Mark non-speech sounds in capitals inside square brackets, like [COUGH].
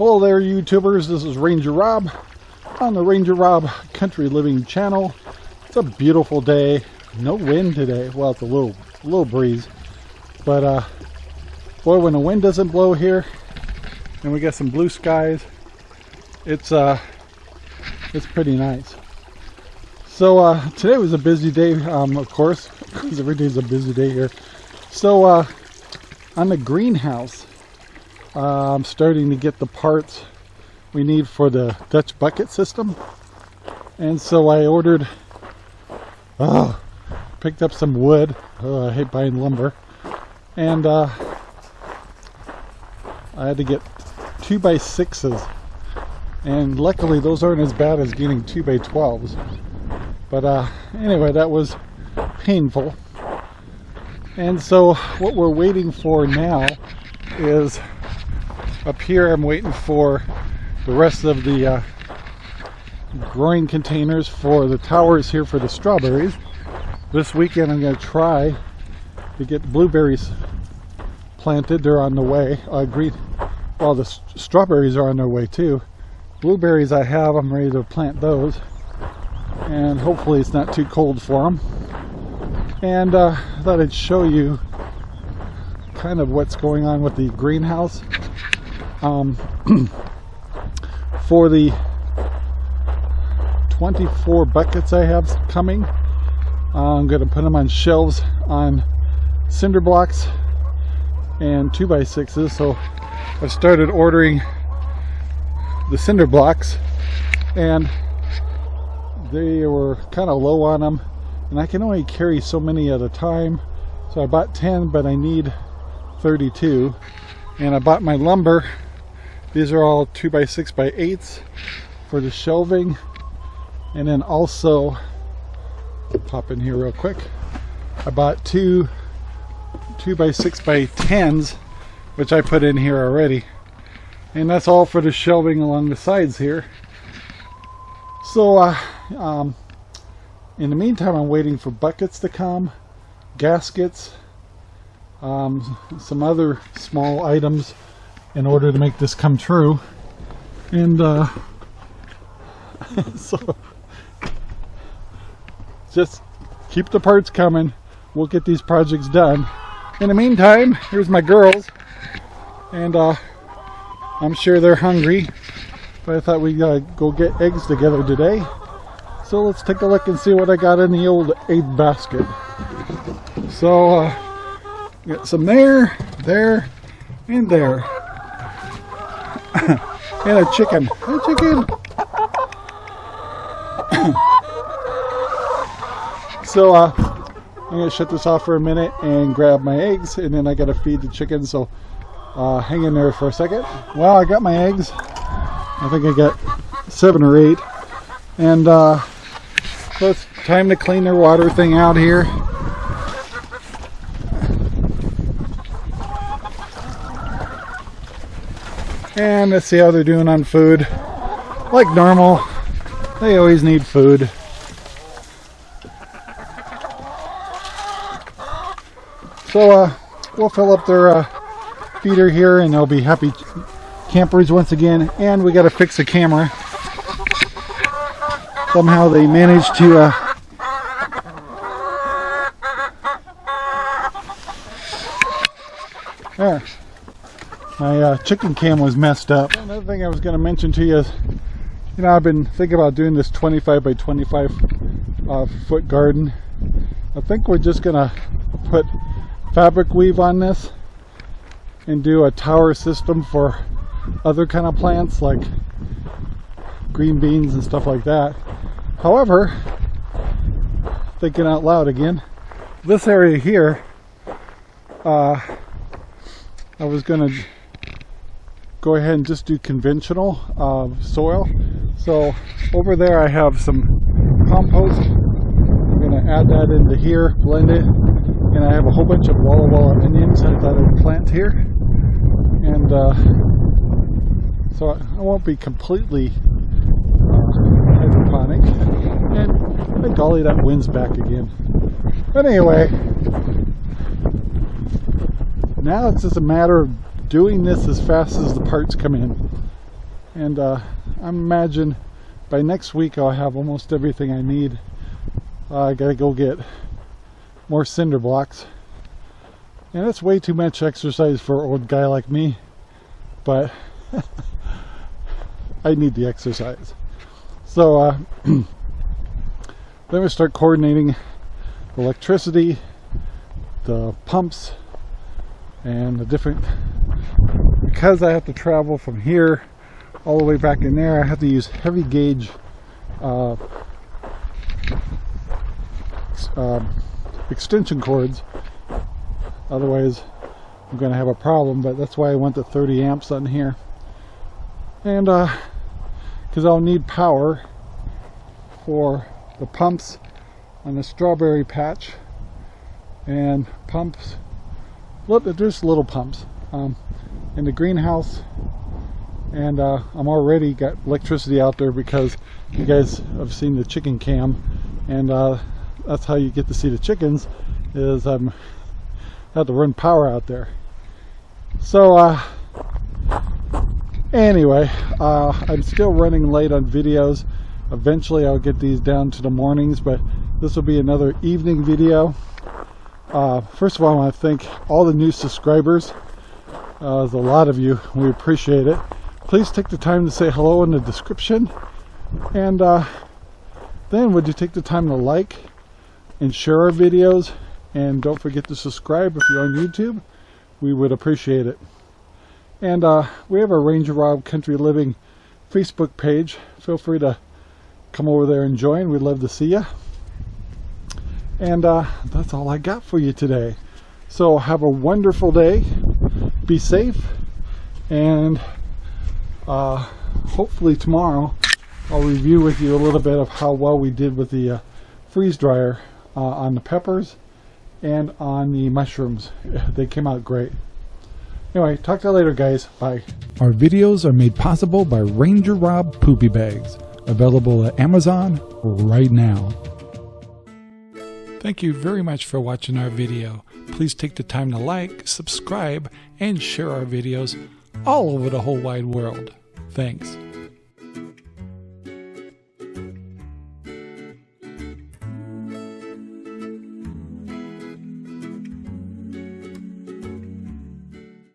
Hello there YouTubers, this is Ranger Rob on the Ranger Rob Country Living channel. It's a beautiful day, no wind today, well it's a little, little breeze, but uh, boy when the wind doesn't blow here and we got some blue skies, it's uh, it's pretty nice. So uh, today was a busy day, um, of course, because [LAUGHS] every day is a busy day here. So uh, on the greenhouse, uh, I'm starting to get the parts we need for the Dutch bucket system. And so I ordered, oh, picked up some wood. Oh, I hate buying lumber. And uh, I had to get two by sixes. And luckily those aren't as bad as getting two by 12s. But uh, anyway, that was painful. And so what we're waiting for now is up here I'm waiting for the rest of the uh, growing containers for the towers here for the strawberries. This weekend I'm going to try to get blueberries planted. They're on the way. I agreed. Well, the strawberries are on their way too. Blueberries I have. I'm ready to plant those. And hopefully it's not too cold for them. And uh, I thought I'd show you kind of what's going on with the greenhouse um, [CLEARS THROAT] for the 24 buckets I have coming I'm going to put them on shelves on cinder blocks and 2x6s so I've started ordering the cinder blocks and they were kind of low on them and I can only carry so many at a time. So I bought 10 but I need 32 and I bought my lumber these are all 2 by 6 by 8s for the shelving. And then also, pop in here real quick. I bought two 2 by 6 by 10s, which I put in here already. And that's all for the shelving along the sides here. So, uh, um, in the meantime, I'm waiting for buckets to come, gaskets, um, some other small items in order to make this come true. And uh, [LAUGHS] so just keep the parts coming. We'll get these projects done. In the meantime, here's my girls. And uh, I'm sure they're hungry. But I thought we'd uh, go get eggs together today. So let's take a look and see what I got in the old egg basket. So, uh, got some there, there, and there. [LAUGHS] and a chicken. Hey, chicken. [COUGHS] so, uh, I'm going to shut this off for a minute and grab my eggs, and then I got to feed the chicken, so uh, hang in there for a second. Well, I got my eggs. I think I got seven or eight. And uh, so it's time to clean their water thing out here. And let's see how they're doing on food. Like normal, they always need food. So uh, we'll fill up their uh, feeder here and they'll be happy campers once again. And we got to fix the camera. Somehow they managed to uh, there my uh, chicken cam was messed up. Another thing I was going to mention to you is, you know, I've been thinking about doing this 25 by 25 uh, foot garden. I think we're just going to put fabric weave on this and do a tower system for other kind of plants like green beans and stuff like that. However, thinking out loud again, this area here, uh, I was going to go ahead and just do conventional uh, soil. So over there I have some compost. I'm going to add that into here, blend it, and I have a whole bunch of Walla Walla onions I thought I'd plant here. And uh, so I won't be completely uh, hydroponic. And by golly, that wind's back again. But anyway, now it's just a matter of doing this as fast as the parts come in. and uh, I imagine by next week I'll have almost everything I need. Uh, I gotta go get more cinder blocks. And that's way too much exercise for an old guy like me, but [LAUGHS] I need the exercise. So uh, [CLEARS THROAT] then we start coordinating electricity, the pumps, and the different, because I have to travel from here all the way back in there, I have to use heavy gauge uh, uh, extension cords. Otherwise, I'm going to have a problem, but that's why I went to 30 amps on here. And because uh, I'll need power for the pumps on the strawberry patch and pumps look there's little pumps um, in the greenhouse and uh, I'm already got electricity out there because you guys have seen the chicken cam and uh, that's how you get to see the chickens is I'm um, have to run power out there. So uh, anyway uh, I'm still running late on videos. Eventually I'll get these down to the mornings but this will be another evening video. Uh, first of all I want to thank all the new subscribers uh, a lot of you we appreciate it please take the time to say hello in the description and uh, then would you take the time to like and share our videos and don't forget to subscribe if you're on YouTube we would appreciate it and uh, we have a Ranger Rob Country Living Facebook page feel free to come over there and join. We'd love to see you. And uh, that's all I got for you today. So have a wonderful day. Be safe. And uh, hopefully tomorrow I'll review with you a little bit of how well we did with the uh, freeze dryer uh, on the peppers and on the mushrooms. [LAUGHS] They came out great. Anyway, talk to you later, guys. Bye. Our videos are made possible by Ranger Rob Poopy Bags available at Amazon right now. Thank you very much for watching our video. Please take the time to like, subscribe, and share our videos all over the whole wide world. Thanks.